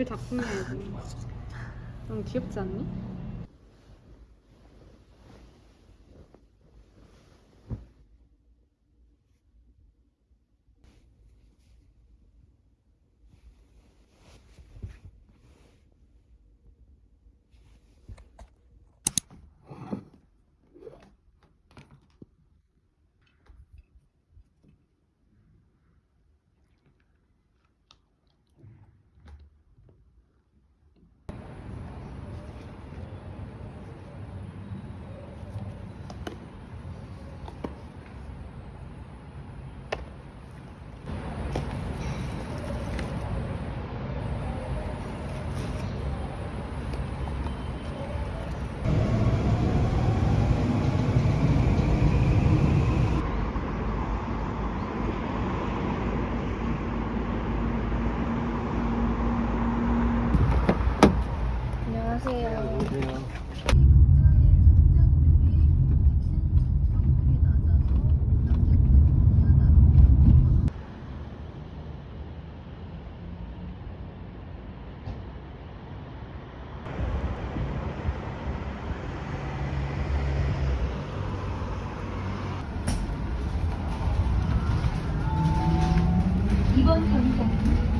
줄 닦으면야지. 너무 귀엽지 않니? 이번 정류장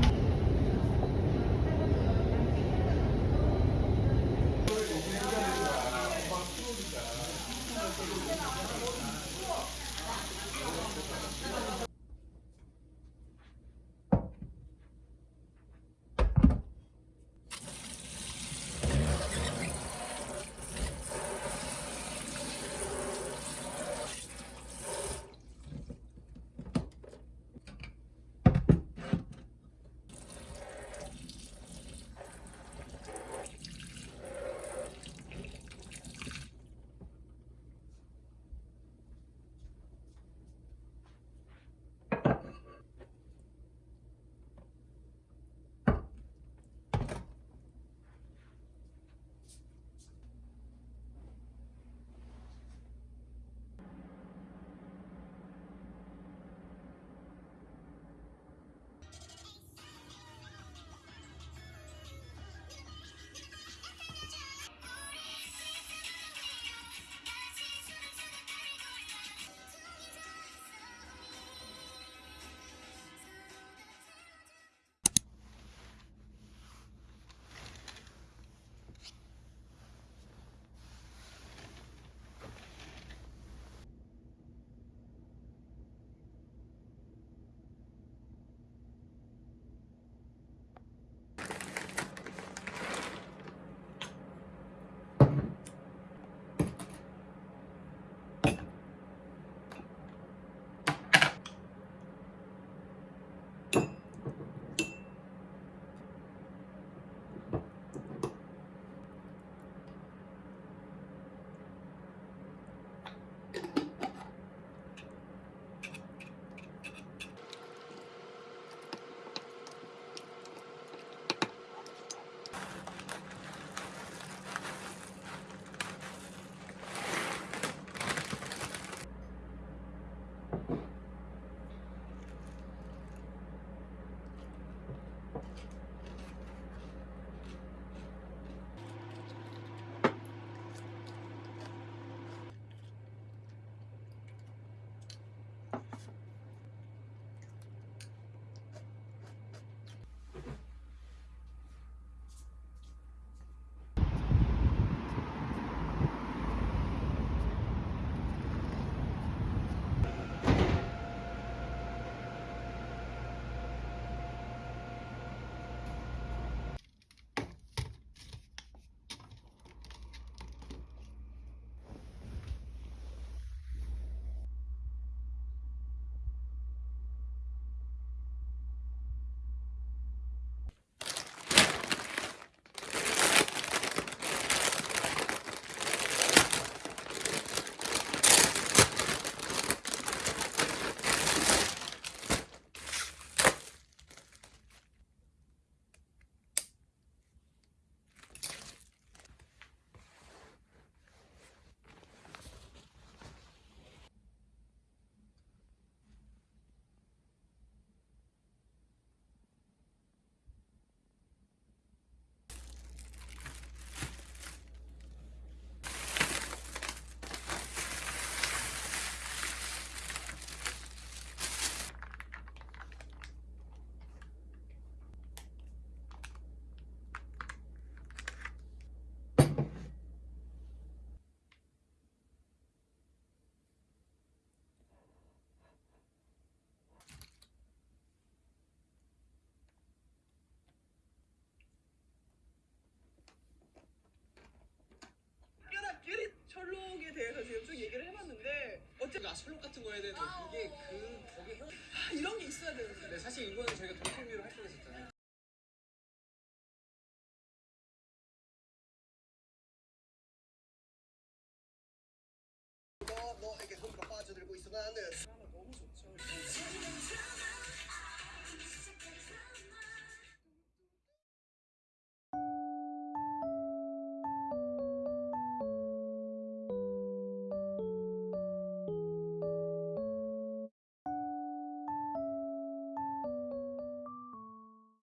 셜록에 대해서 지금 쭉 얘기를 해봤는데 어째 아 셜록 같은 거 해야 되는데 이게 그 거기 형 아, 이런 게 있어야 되는데. 근데 사실 이거는 저희가 돌풍미로 활동했었잖아요